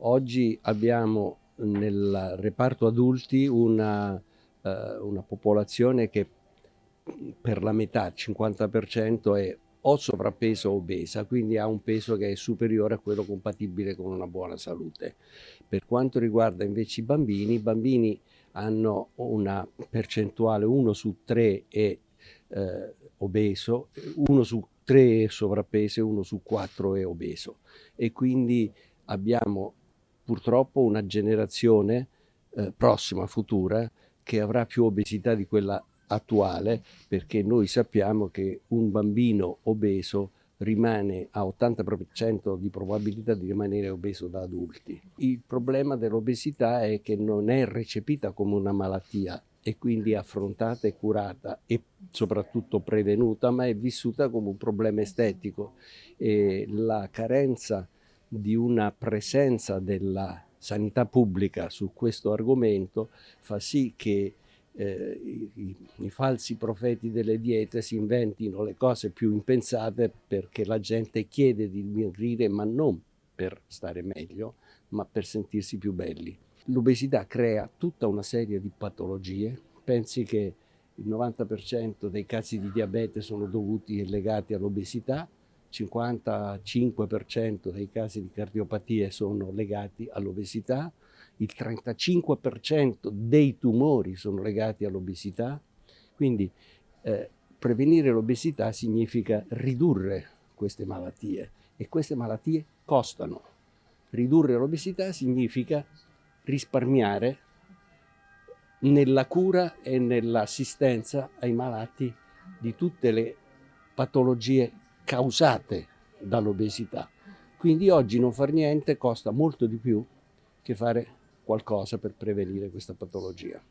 Oggi abbiamo nel reparto adulti una, eh, una popolazione che per la metà, il 50% è o sovrappeso o obesa, quindi ha un peso che è superiore a quello compatibile con una buona salute. Per quanto riguarda invece i bambini, i bambini hanno una percentuale 1 su 3 è eh, obeso, 1 su 3 è sovrappeso e 1 su 4 è obeso e quindi abbiamo purtroppo una generazione eh, prossima, futura, che avrà più obesità di quella attuale, perché noi sappiamo che un bambino obeso rimane a 80% di probabilità di rimanere obeso da adulti. Il problema dell'obesità è che non è recepita come una malattia e quindi affrontata e curata e soprattutto prevenuta, ma è vissuta come un problema estetico e la carenza di una presenza della sanità pubblica su questo argomento fa sì che eh, i, i, falsi profeti delle diete si inventino le cose più impensate perché la gente chiede di dimagrire ma non per stare meglio ma per sentirsi più belli. L'obesità crea tutta una serie di patologie, pensi che il 90% dei casi di diabete sono dovuti e legati all'obesità, 55% dei casi di cardiopatie sono legati all'obesità, il 35% dei tumori sono legati all'obesità, quindi eh, prevenire l'obesità significa ridurre queste malattie e queste malattie costano. Ridurre l'obesità significa risparmiare nella cura e nell'assistenza ai malati di tutte le patologie causate dall'obesità. Quindi oggi non far niente costa molto di più che fare qualcosa per prevenire questa patologia.